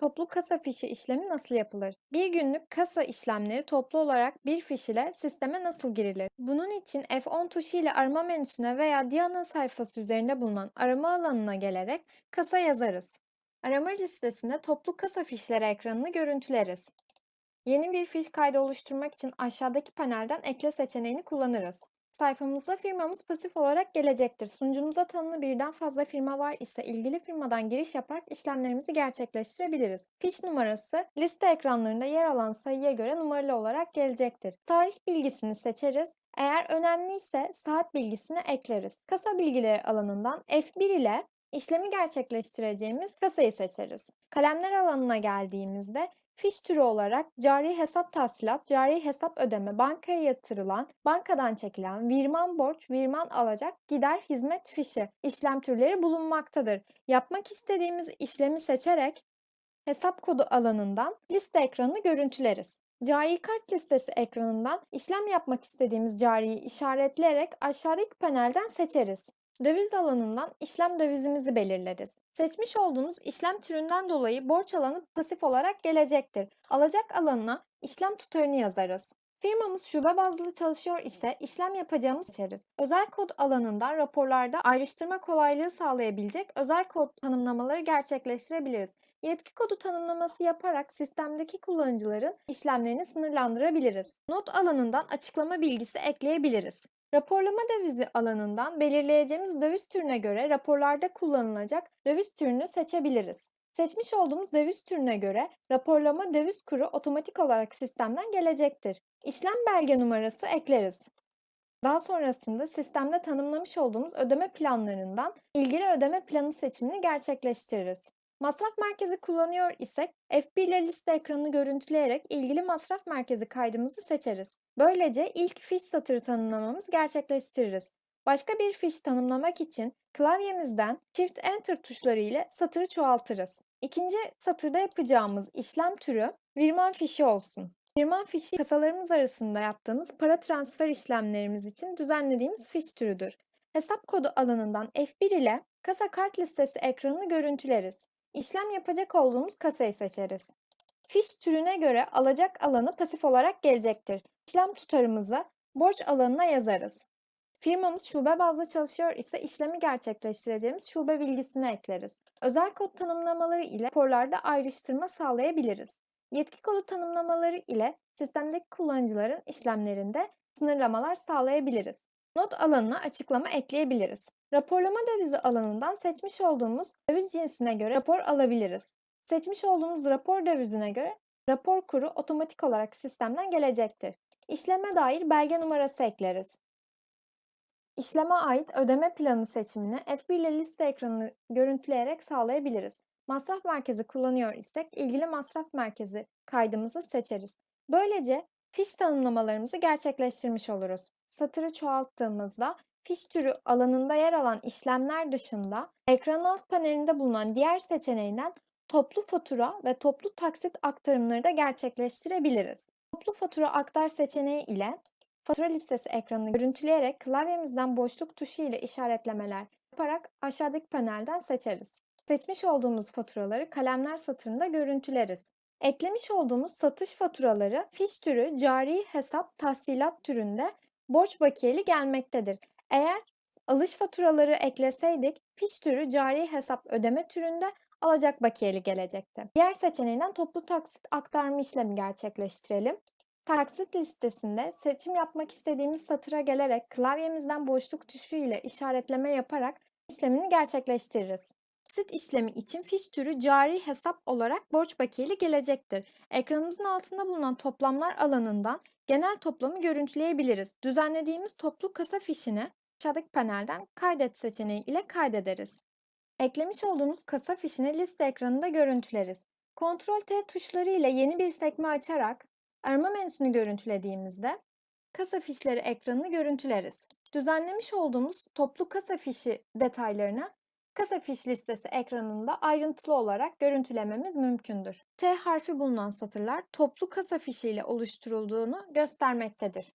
Toplu kasa fişi işlemi nasıl yapılır? Bir günlük kasa işlemleri toplu olarak bir fiş ile sisteme nasıl girilir? Bunun için F10 tuşu ile arama menüsüne veya Diana sayfası üzerinde bulunan arama alanına gelerek kasa yazarız. Arama listesinde toplu kasa fişleri ekranını görüntüleriz. Yeni bir fiş kaydı oluşturmak için aşağıdaki panelden ekle seçeneğini kullanırız. Sayfamıza firmamız pasif olarak gelecektir. Sunucumuza tanımlı birden fazla firma var ise ilgili firmadan giriş yaparak işlemlerimizi gerçekleştirebiliriz. Fiş numarası liste ekranlarında yer alan sayıya göre numaralı olarak gelecektir. Tarih bilgisini seçeriz. Eğer önemliyse saat bilgisini ekleriz. Kasa bilgileri alanından F1 ile işlemi gerçekleştireceğimiz kasayı seçeriz. Kalemler alanına geldiğimizde Fiş türü olarak cari hesap tahsilat, cari hesap ödeme, bankaya yatırılan, bankadan çekilen, virman borç, virman alacak, gider hizmet fişi işlem türleri bulunmaktadır. Yapmak istediğimiz işlemi seçerek hesap kodu alanından liste ekranını görüntüleriz. Cari kart listesi ekranından işlem yapmak istediğimiz cariyi işaretleyerek aşağıdaki panelden seçeriz. Döviz alanından işlem dövizimizi belirleriz. Seçmiş olduğunuz işlem türünden dolayı borç alanı pasif olarak gelecektir. Alacak alanına işlem tutarını yazarız. Firmamız şube bazlı çalışıyor ise işlem yapacağımız seçeriz. Özel kod alanından raporlarda ayrıştırma kolaylığı sağlayabilecek özel kod tanımlamaları gerçekleştirebiliriz. Yetki kodu tanımlaması yaparak sistemdeki kullanıcıların işlemlerini sınırlandırabiliriz. Not alanından açıklama bilgisi ekleyebiliriz. Raporlama dövizi alanından belirleyeceğimiz döviz türüne göre raporlarda kullanılacak döviz türünü seçebiliriz. Seçmiş olduğumuz döviz türüne göre raporlama döviz kuru otomatik olarak sistemden gelecektir. İşlem belge numarası ekleriz. Daha sonrasında sistemde tanımlamış olduğumuz ödeme planlarından ilgili ödeme planı seçimini gerçekleştiririz. Masraf merkezi kullanıyor isek F1 ile liste ekranını görüntüleyerek ilgili masraf merkezi kaydımızı seçeriz. Böylece ilk fiş satırı tanımlamamız gerçekleştiririz. Başka bir fiş tanımlamak için klavyemizden Shift Enter tuşları ile satırı çoğaltırız. İkinci satırda yapacağımız işlem türü virman fişi olsun. Virman fişi kasalarımız arasında yaptığımız para transfer işlemlerimiz için düzenlediğimiz fiş türüdür. Hesap kodu alanından F1 ile kasa kart listesi ekranını görüntüleriz. İşlem yapacak olduğumuz kasayı seçeriz. Fiş türüne göre alacak alanı pasif olarak gelecektir. İşlem tutarımızı borç alanına yazarız. Firmamız şube bazlı çalışıyor ise işlemi gerçekleştireceğimiz şube bilgisini ekleriz. Özel kod tanımlamaları ile raporlarda ayrıştırma sağlayabiliriz. Yetki kodu tanımlamaları ile sistemdeki kullanıcıların işlemlerinde sınırlamalar sağlayabiliriz. Not alanına açıklama ekleyebiliriz. Raporlama dövizi alanından seçmiş olduğumuz döviz cinsine göre rapor alabiliriz. Seçmiş olduğumuz rapor dövizine göre rapor kuru otomatik olarak sistemden gelecektir. İşleme dair belge numarası ekleriz. İşleme ait ödeme planı seçimini F1 ile liste ekranını görüntüleyerek sağlayabiliriz. Masraf merkezi kullanıyor isek ilgili masraf merkezi kaydımızı seçeriz. Böylece fiş tanımlamalarımızı gerçekleştirmiş oluruz. Satırı çoğalttığımızda fiş türü alanında yer alan işlemler dışında ekran alt panelinde bulunan diğer seçeneğinden toplu fatura ve toplu taksit aktarımları da gerçekleştirebiliriz. Toplu fatura aktar seçeneği ile fatura listesi ekranını görüntüleyerek klavyemizden boşluk tuşu ile işaretlemeler yaparak aşağıdaki panelden seçeriz. Seçmiş olduğumuz faturaları kalemler satırında görüntüleriz. Eklemiş olduğumuz satış faturaları fiş türü cari hesap tahsilat türünde borç bakiyeli gelmektedir. Eğer alış faturaları ekleseydik fiş türü cari hesap ödeme türünde alacak bakiyeli gelecekti. Diğer seçeneğinden toplu taksit aktarma işlemi gerçekleştirelim. Taksit listesinde seçim yapmak istediğimiz satıra gelerek klavyemizden boşluk tuşu ile işaretleme yaparak işlemini gerçekleştiririz. Taksit işlemi için fiş türü cari hesap olarak borç bakiyeli gelecektir. Ekranımızın altında bulunan toplamlar alanından genel toplamı görüntüleyebiliriz. Düzenlediğimiz toplu kasa fişini aşağıdaki panelden kaydet seçeneği ile kaydederiz. Eklemiş olduğumuz kasa fişini liste ekranında görüntüleriz. Ctrl T tuşları ile yeni bir sekme açarak arama menüsünü görüntülediğimizde kasa fişleri ekranını görüntüleriz. Düzenlemiş olduğumuz toplu kasa fişi detaylarını kasa fiş listesi ekranında ayrıntılı olarak görüntülememiz mümkündür. T harfi bulunan satırlar toplu kasa fişi ile oluşturulduğunu göstermektedir.